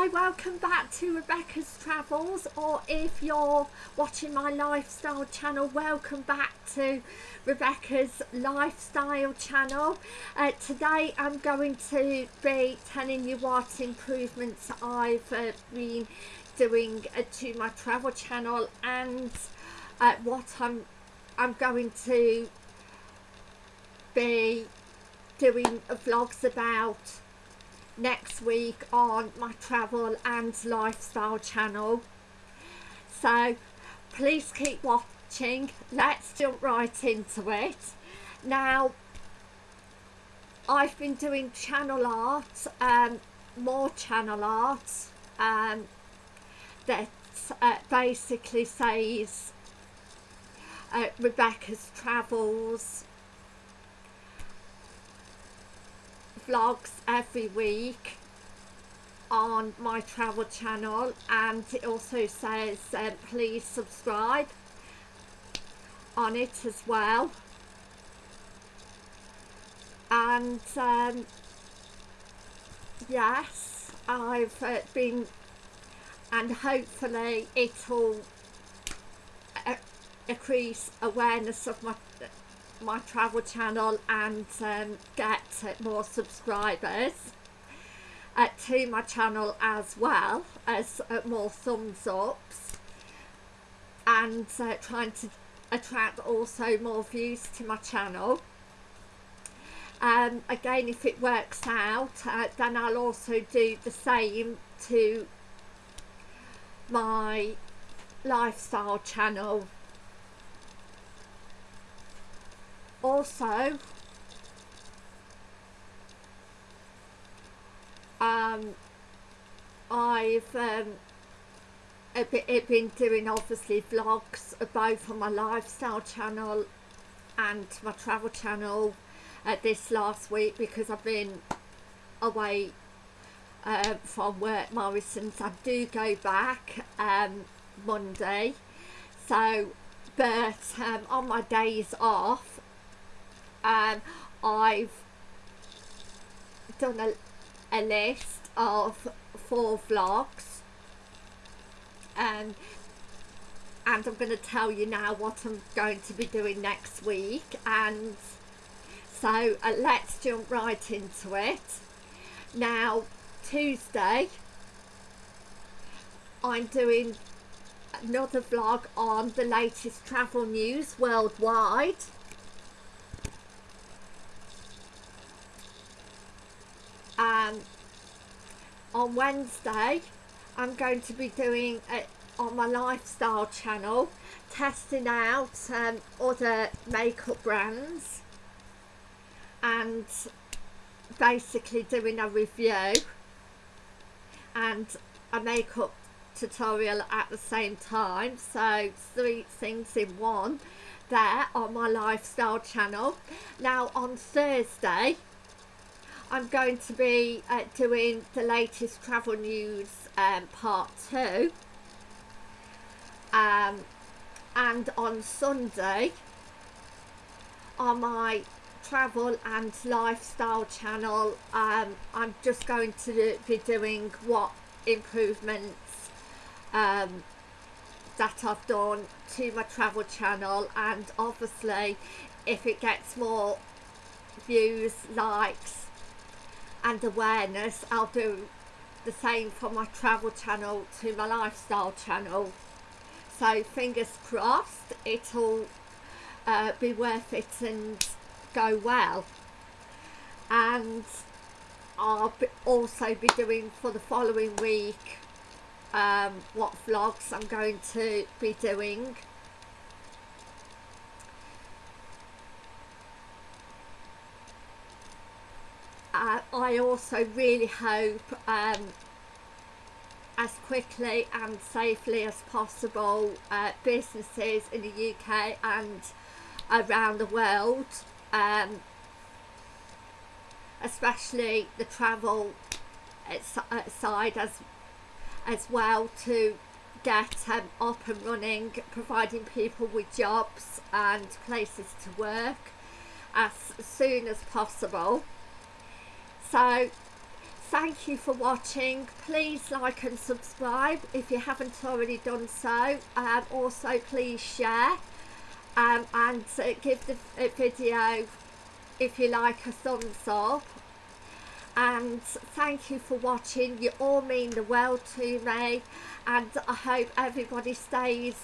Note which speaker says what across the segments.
Speaker 1: Hi, welcome back to Rebecca's Travels or if you're watching my lifestyle channel, welcome back to Rebecca's lifestyle channel. Uh, today I'm going to be telling you what improvements I've uh, been doing uh, to my travel channel and uh, what I'm, I'm going to be doing vlogs about next week on my travel and lifestyle channel. So please keep watching. Let's jump right into it. Now I've been doing channel art um, more channel art um, that uh, basically says uh, Rebecca's travels vlogs every week on my travel channel and it also says um, please subscribe on it as well. And um, yes I've uh, been and hopefully it'll uh, increase awareness of my my travel channel and um, get more subscribers uh, to my channel as well as uh, more thumbs ups and uh, trying to attract also more views to my channel. Um, again if it works out uh, then I'll also do the same to my lifestyle channel also um, I've um, been doing obviously vlogs both on my lifestyle channel and my travel channel uh, this last week because I've been away uh, from work Morrison's I do go back um, Monday. So but um, on my days off um, I've done a, a list of four vlogs. Um, and I'm going to tell you now what I'm going to be doing next week. And so uh, let's jump right into it. Now Tuesday I'm doing another vlog on the latest travel news worldwide um, on Wednesday I'm going to be doing it on my lifestyle channel testing out um, other makeup brands and basically doing a review and a makeup tutorial at the same time. So three things in one there on my lifestyle channel. Now on Thursday I'm going to be uh, doing the latest travel news um, part two. Um, and on Sunday on my travel and lifestyle channel um, I'm just going to be doing what improvements um, that I've done to my travel channel. And obviously if it gets more views likes and awareness. I'll do the same for my travel channel to my lifestyle channel. So fingers crossed it'll uh, be worth it and go well. And I'll be also be doing for the following week um, what vlogs I'm going to be doing uh, I also really hope um, as quickly and safely as possible uh, businesses in the UK and around the world um, especially the travel side as as well to get um, up and running providing people with jobs and places to work as soon as possible so thank you for watching. Please like and subscribe if you haven't already done so. Um, also please share um, and uh, give the video if you like a thumbs up. And thank you for watching. You all mean the world to me and I hope everybody stays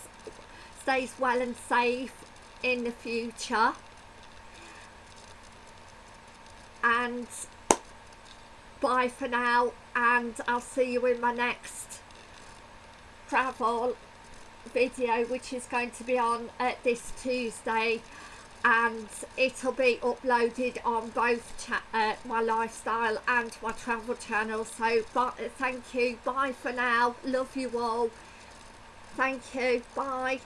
Speaker 1: stays well and safe in the future. And bye for now and I'll see you in my next travel video which is going to be on uh, this Tuesday. And it'll be uploaded on both uh, my lifestyle and my travel channel. So but, thank you. Bye for now. Love you all. Thank you. Bye